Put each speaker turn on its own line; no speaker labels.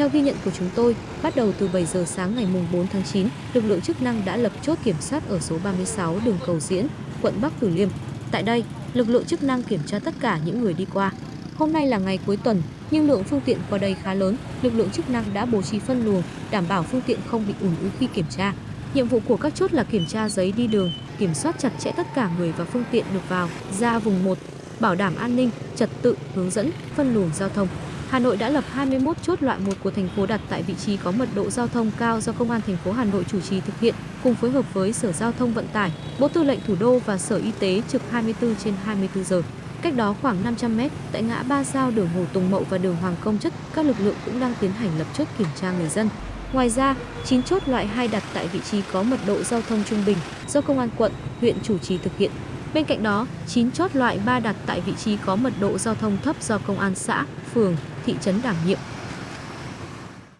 Theo ghi nhận của chúng tôi, bắt đầu từ 7 giờ sáng ngày mùng 4 tháng 9, lực lượng chức năng đã lập chốt kiểm soát ở số 36 đường Cầu Diễn, quận Bắc Từ Liêm. Tại đây, lực lượng chức năng kiểm tra tất cả những người đi qua. Hôm nay là ngày cuối tuần, nhưng lượng phương tiện qua đây khá lớn, lực lượng chức năng đã bố trí phân luồng, đảm bảo phương tiện không bị ùn ứ khi kiểm tra. Nhiệm vụ của các chốt là kiểm tra giấy đi đường, kiểm soát chặt chẽ tất cả người và phương tiện được vào, ra vùng 1, bảo đảm an ninh, trật tự, hướng dẫn, phân luồng giao thông. Hà Nội đã lập 21 chốt loại 1 của thành phố đặt tại vị trí có mật độ giao thông cao do Công an thành phố Hà Nội chủ trì thực hiện, cùng phối hợp với Sở Giao thông Vận tải, Bộ Tư lệnh Thủ đô và Sở Y tế trực 24 trên 24 giờ. Cách đó khoảng 500m tại ngã ba giao đường Hồ Tùng Mậu và đường Hoàng Công Chất, các lực lượng cũng đang tiến hành lập chốt kiểm tra người dân. Ngoài ra, 9 chốt loại 2 đặt tại vị trí có mật độ giao thông trung bình do Công an quận, huyện chủ trì thực hiện. Bên cạnh đó, 9 chốt loại 3 đặt tại vị trí có mật độ giao thông thấp do Công an xã, phường, thị trấn đảm nhiệm.